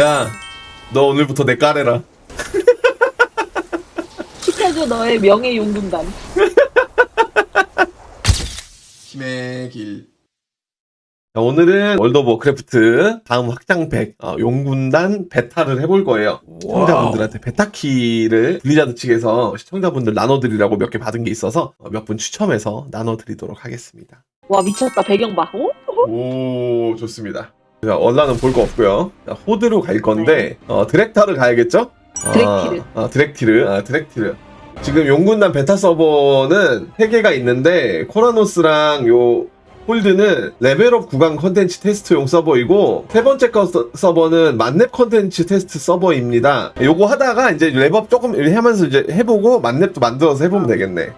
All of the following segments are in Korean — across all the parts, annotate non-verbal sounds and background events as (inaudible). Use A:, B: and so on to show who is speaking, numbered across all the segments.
A: 야, 너 오늘부터 내 꺼 해라.
B: 시켜줘 너의 명예 용군단.
C: 힘의 길.
A: 자, 오늘은 월드 오브 워크래프트 다음 확장팩 어, 용군단 베타를 해볼 거예요. 시청자분들한테 베타키를 블리자드 측에서 시청자분들 나눠드리라고 몇 개 받은 게 있어서 몇 분 추첨해서 나눠드리도록 하겠습니다.
B: 와 미쳤다 배경 봐. 어?
A: 오 좋습니다. 자, 얼라는 볼 거 없고요. 자, 호드로 갈 건데 어, 드렉타를 가야겠죠?
B: 드렉티르.
A: 아, 아, 드렉티르. 아, 드렉티르. 지금 용군단 베타 서버는 3개가 있는데 코라노스랑 요 홀드는 레벨업 구간 컨텐츠 테스트용 서버이고 세 번째 거 서- 서버는 만렙 컨텐츠 테스트 서버입니다. 요거 하다가 이제 렙업 조금 하면서 이제 해보고 만렙도 만들어서 해보면 되겠네.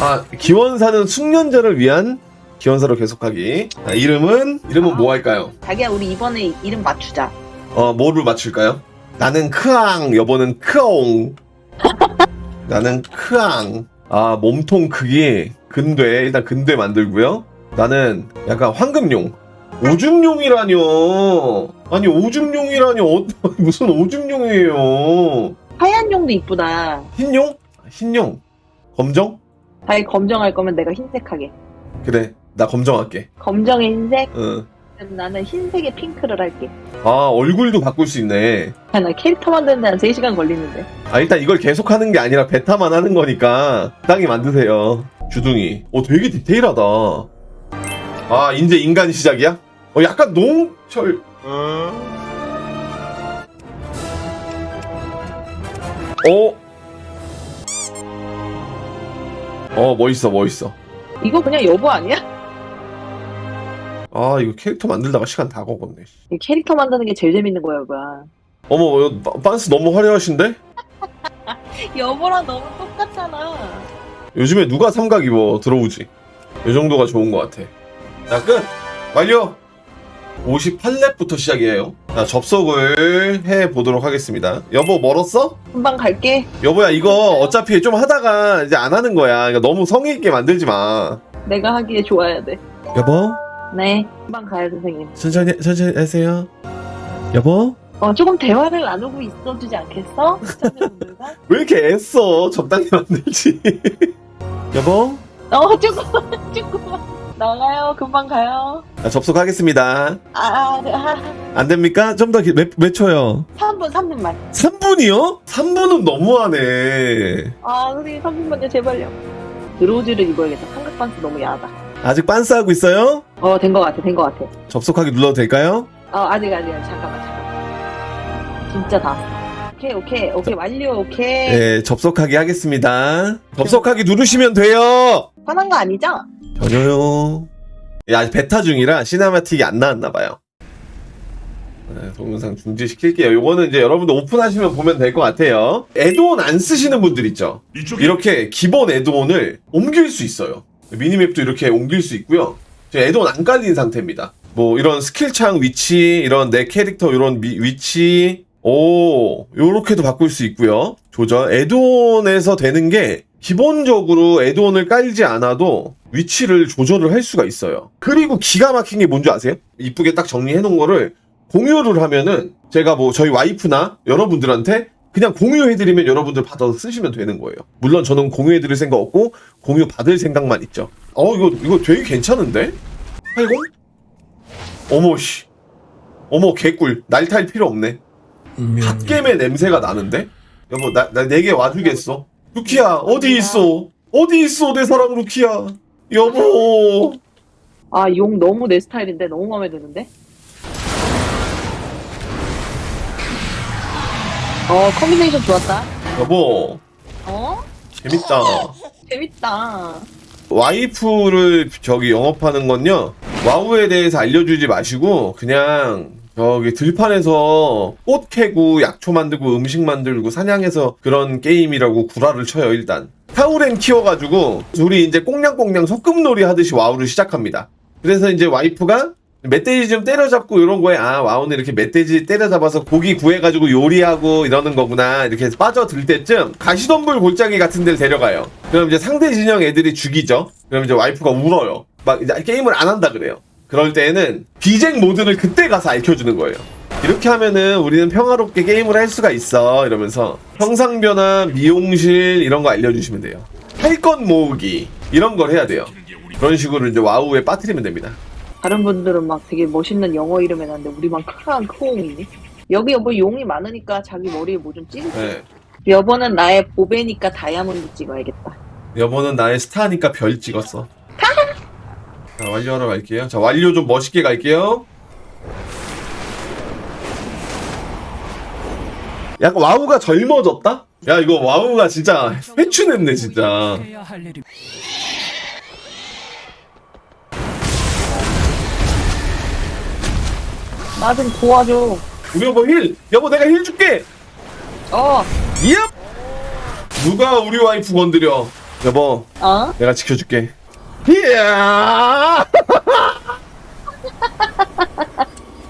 A: 아 기원사는 숙련자를 위한 기원사로 계속하기. 아, 이름은 이름은 뭐 할까요?
B: 자기야 우리 이번에 이름 맞추자.
A: 어, 뭐를 맞출까요? 나는 크앙, 여보는 크옹. (laughs) 나는 크앙. 아, 몸통 크기, 근대. 일단 근대 만들고요. 나는 약간 황금용. 오줌용이라뇨. 아니, 오줌용이라뇨. 어, (laughs) 무슨 오줌용이에요.
B: 하얀 용도 이쁘다.
A: 흰용? 흰용. 검정?
B: 자기 검정할 거면 내가 흰색하게.
A: 그래, 나 검정할게.
B: 검정에 흰색.
A: 응.
B: 그럼 나는 흰색에 핑크를 할게.
A: 아, 얼굴도 바꿀 수 있네.
B: 야, 나 캐릭터 만드는데 한 3시간 걸리는데.
A: 아 일단 이걸 계속 하는 게 아니라 베타만 하는 거니까 적당히 만드세요 주둥이 어 되게 디테일하다 아 이제 인간 시작이야? 어 약간 농철 어? 어 멋있어 멋있어
B: 이거 그냥 여보 아니야?
A: 아 이거 캐릭터 만들다가 시간 다 먹었네
B: 이 캐릭터 만드는 게 제일 재밌는 거야, 여보야.
A: 어머 이거 바- 반스 너무 화려하신데? (laughs)
B: 여보랑 너무 똑같잖아.
A: 요즘에 누가 삼각 입어 들어오지 이 정도가 좋은 것 같아 자 끝! 완료! 58렙부터 시작이에요 자 접속을 해보도록 하겠습니다 여보 멀었어?
B: 금방 갈게.
A: 여보야 이거 어차피 좀 하다가 이제 안 하는 거야 그러니까 너무 성의 있게 만들지 마
B: 내가 하기에 좋아야 돼.
A: 여보
B: 네. 금방 가요, 선생님.
A: 천천히 천천히 하세요 여보?
B: 어, 조금 대화를 나누고 있어주지 않겠어? (laughs)
A: 왜 이렇게 애써 적당히 만들지 (laughs) 여보?
B: 어, 조금만, (laughs) 조금만. 나가요, 금방 가요.
A: 자, 접속하겠습니다
B: 아, 아, 아,
A: 안 됩니까? 좀 더 몇 몇 초요?
B: 3분, 3분만.
A: 3분이요? 3분은 너무하네
B: 아, 선생님 3분만요, 제발요. 드로우즈를 입어야겠다. 삼각반스 너무 야하다.
A: 아직 빤스하고 있어요?
B: 어, 된 것 같아, 된 것 같아.
A: 접속하기 눌러도 될까요?
B: 어, 아직, 아직, 아직. 잠깐만, 잠깐만. 진짜 다 왔어. 오케이, 오케이, 오케이, 완료, 오케이.
A: 네, 접속하기 하겠습니다. 접속하기 누르시면 돼요!
B: 화난 거 아니죠?
A: 전혀요. 야, 아직 베타 중이라 cinematic이 안 나왔나봐요. 네, 동영상 중지시킬게요. 요거는 이제 여러분들 오픈하시면 보면 될 것 같아요. add-on 안 쓰시는 분들 있죠? 이렇게 기본 add-on을 옮길 수 있어요. minimap도 이렇게 옮길 수 있고요. add-on 안 깔린 상태입니다. 뭐 이런 skill창 위치, 이런 내 캐릭터 이런 미- 위치, 오 요렇게도 바꿀 수 있고요. 조절 add-on에서 되는 게 기본적으로 add-on을 깔지 않아도 위치를 조절을 할 수가 있어요. 그리고 기가 막힌 게 뭔지 아세요? 이쁘게 딱 정리해 놓은 거를 공유를 하면은 제가 뭐 저희 와이프나 여러분들한테 그냥 공유해드리면 여러분들 받아서 쓰시면 되는 거예요. 물론 저는 공유해드릴 생각 없고 공유 받을 생각만 있죠. 어 이거 이거 되게 괜찮은데? 아이고 어머 씨 어머 개꿀 날탈 필요 없네. 갓겜의 냄새가 나는데? 여보 나나 내게 와주겠어? 루키야 어디 있어? 어디 있어 내 사랑 루키야? 여보
B: 아, 용 너무 내 스타일인데? 너무 마음에 드는데? 어, combination 좋았다.
A: 여보
B: 어?
A: 재밌다. (laughs)
B: 재밌다.
A: 와이프를 저기 영업하는 건요 와우에 대해서 알려주지 마시고 그냥 저기 들판에서 꽃 캐고 약초 만들고 음식 만들고 사냥해서 그런 게임이라고 구라를 쳐요 일단 타우렌 키워가지고 둘이 이제 꽁냥꽁냥 소꿉놀이 하듯이 와우를 시작합니다 그래서 이제 와이프가 멧돼지 좀 때려잡고 이런 거에 아 와우는 이렇게 멧돼지 때려잡아서 고기 구해가지고 요리하고 이러는 거구나 이렇게 해서 빠져들 때쯤 가시덤불 골짜기 같은 데를 데려가요 그럼 이제 상대 진영 애들이 죽이죠 그럼 이제 와이프가 울어요 막 이제 게임을 안 한다 그래요 그럴 때에는 비쟁 모드를 그때 가서 알려주는 거예요. 이렇게 하면은 우리는 평화롭게 게임을 할 수가 있어 이러면서 형상 변화, 미용실 이런 거 알려주시면 돼요. 할것 모으기 이런 걸 해야 돼요. 그런 식으로 이제 와우에 빠뜨리면 됩니다.
B: 다른 분들은 막 되게 멋있는 영어 이름 해놨는데 우리만 크한 크옹이니? 여기 여보 용이 많으니까 자기 머리에 뭐좀 찍을게.
A: 네.
B: 여보는 나의 보배니까 다이아몬드 찍어야겠다.
A: 여보는 나의 스타니까 별 찍었어. 자, 완료하러 갈게요. 자, 완료 좀 멋있게 갈게요. 약간 와우가 젊어졌다? 야, 이거 와우가 진짜 회춘했네, 진짜.
B: 나 좀 도와줘.
A: 우리 여보 heal! 여보, 내가 heal 줄게!
B: 어,
A: 얍! 누가 우리 와이프 건드려? 여보,
B: 어?
A: 내가 지켜줄게. 이야! (laughs)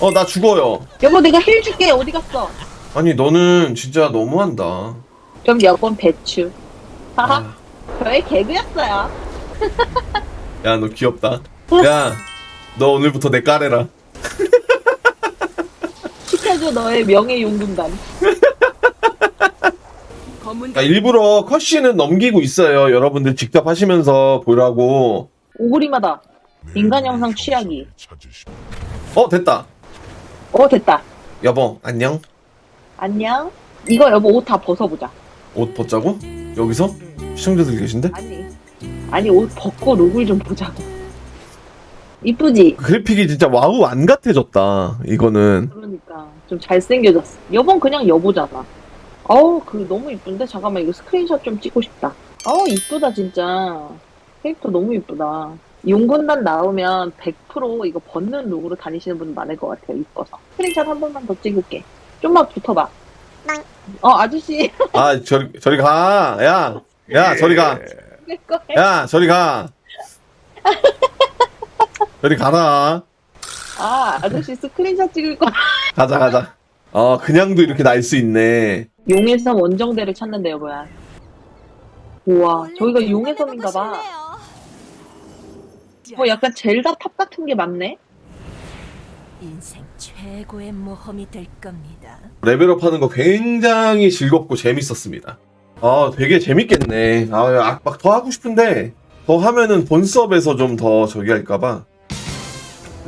A: 어, 나 죽어요.
B: 여보 내가 힐 줄게. 어디 갔어?
A: 아니, 너는 진짜 너무한다.
B: 그럼 여본 배추. 하하.
A: 아.
B: 저의 개그였어요.
A: 야, 너 귀엽다. 야, 너 오늘부터 내 까레라.
B: 시켜줘 너의 명예용금단. (laughs)
D: 검은
A: 그러니까 일부러 컷신은 넘기고 있어요. 여러분들 직접 하시면서 보라고.
B: 오그리마다. 인간 형상 취하기.
A: 어, 됐다.
B: 어 됐다.
A: 여보, 안녕.
B: 안녕. 이거 여보 옷 다 벗어보자.
A: 옷 벗자고? 여기서? 시청자들 계신데?
B: 아니. 아니 옷 벗고 얼굴 좀 보자고. 이쁘지?
A: 그래픽이 진짜 와우 안 같아졌다. 이거는.
B: 그러니까 좀 잘생겨졌어. 여본 그냥 여보잖아. 어우 그 너무 이쁜데 잠깐만 이거 스크린샷 좀 찍고 싶다. 어우 이쁘다 진짜. 캐릭터 너무 이쁘다. 용군단 나오면 100% 이거 벗는 look으로 다니시는 분 많을 것 같아요. 이뻐서. 스크린샷 한 번만 더 찍을게. 좀만 붙어봐. 어 아저씨
A: 아, 저리, 저리 가. 야, 야, 저리 가.
B: 야,
A: 저리 가. (laughs) 저리 가라.
B: 아 아저씨 스크린샷 찍을 거.
A: 가자, 가자. 어, 그냥도 이렇게 날 수 있네.
B: 용의 섬 원정대를 찾는데요 뭐야. 우와 저기가 용의 섬인가 봐. 어 약간 Zelda 탑 같은 게 많네.
D: 인생 최고의 모험이 될 겁니다.
A: level up 하는 거 굉장히 즐겁고 재밌었습니다. 아, 되게 재밌겠네. 아, 막 더 하고 싶은데, 더 하면은 본 서버에서 좀 더 저기 할까봐.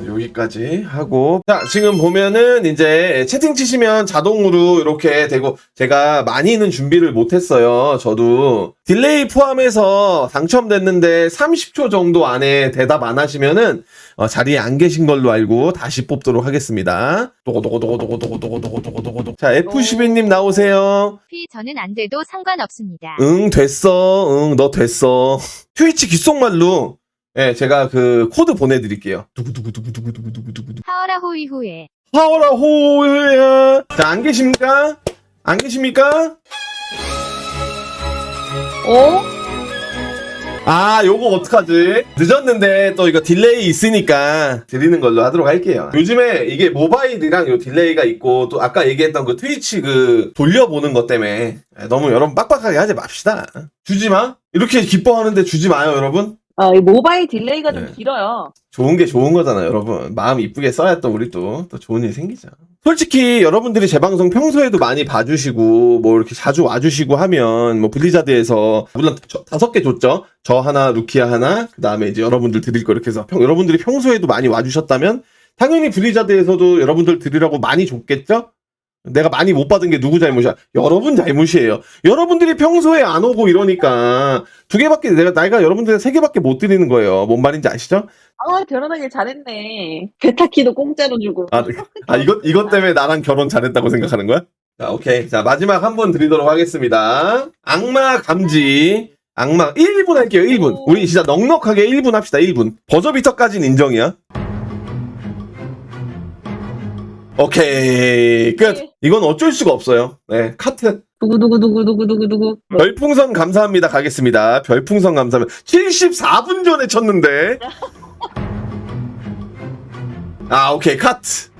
A: 여기까지 하고. 자, 지금 보면은 이제 채팅 치시면 자동으로 이렇게 되고, 제가 많이는 준비를 못했어요. 저도. delay 포함해서 당첨됐는데 30초 정도 안에 대답 안 하시면은 어, 자리에 안 계신 걸로 알고 다시 뽑도록 하겠습니다. 도고도고도고도고도고도고도고도고도고. 자, F12님 나오세요.
E: 피 저는 안 돼도 상관없습니다.
A: 응, 됐어. 응, 너 됐어. (laughs) 트위치 귓속말로 예, 제가 그 코드 보내드릴게요. 두구두구두구두구두구두구두구.
E: 하어라 호이호에
A: 하오라 호야. 자, 안 계십니까? 안 계십니까?
B: 어?
A: 아, 요거 어떡하지? 늦었는데 또 이거 delay 있으니까 드리는 걸로 하도록 할게요. 요즘에 이게 모바일이랑 요 delay가 있고 또 아까 얘기했던 그 Twitch 그 돌려보는 것 때문에 너무 여러분 빡빡하게 하지 맙시다. 주지 마? 이렇게 기뻐하는데 주지 마요, 여러분.
B: 아, 이 모바일 delay가 좀
A: 네.
B: 길어요.
A: 좋은 게 좋은 거잖아요, 여러분. 마음 이쁘게 써야 또 우리 또, 또 좋은 일 생기죠. 솔직히 여러분들이 제 방송 평소에도 많이 봐주시고, 뭐 이렇게 자주 와주시고 하면, 뭐 Blizzard에서, 물론 저- 다섯 개 줬죠? 저 하나, 루키아 하나, 그 다음에 이제 여러분들 드릴 거 이렇게 해서, 평- 여러분들이 평소에도 많이 와주셨다면, 당연히 블리자드에서도 여러분들 드리라고 많이 줬겠죠? 내가 많이 못 받은 게 누구 잘못이야? 여러분 잘못이에요. 여러분들이 평소에 안 오고 이러니까, 두 개밖에, 내가, 나이가 여러분들 세 개밖에 못 드리는 거예요. 뭔 말인지 아시죠?
B: 아, 결혼하길 잘했네. 베타키도 공짜로 주고.
A: 아, 아 이것 이것 때문에 나랑 결혼 잘했다고 생각하는 거야? 자, 오케이. 자, 마지막 한 번 드리도록 하겠습니다. 악마 감지. 악마 1분 할게요. 1분. 우리 진짜 넉넉하게 1분 합시다. 1분. 버저비터까지는 인정이야. 오케이. 끝.
B: 네.
A: 이건 어쩔 수가 없어요. 네. 카트.
B: 두구두구두구두구두구두구.
A: 별풍선 감사합니다. 가겠습니다. 별풍선 감사합니다. 74분 전에 쳤는데. (laughs) 아, 오케이. 카트.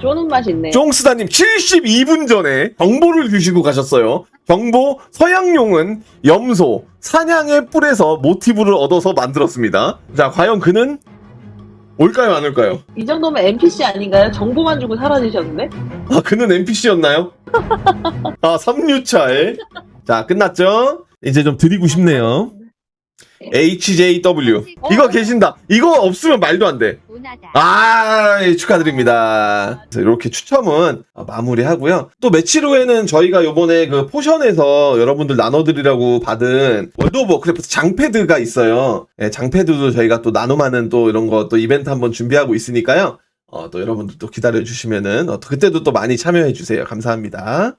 B: 쪼는 맛이 있네.
A: 쫑스다님 72분 전에 정보를 주시고 가셨어요. 정보 서양용은 염소, 사냥의 뿔에서 모티브를 얻어서 만들었습니다. 자, 과연 그는 올까요, 안 올까요?
B: 이 정도면 NPC 아닌가요? 정보만 주고 사라지셨는데?
A: 아, 그는 NPC였나요? (laughs) 아, 3류차에. 자, 끝났죠? 이제 좀 드리고 싶네요. HJW. 이거 계신다. 이거 없으면 말도 안 돼.
E: 운하다.
A: 아, 예, 축하드립니다. 이렇게 추첨은 어, 마무리하고요. 또 며칠 후에는 저희가 요번에 그 포션에서 여러분들 나눠드리라고 받은 World of Warcraft 장패드가 있어요. 예, 장패드도 저희가 또 나눔하는 또 이런 거 또 이벤트 한번 준비하고 있으니까요. 어, 또 여러분들 또 기다려주시면은, 어, 또 그때도 또 많이 참여해주세요. 감사합니다.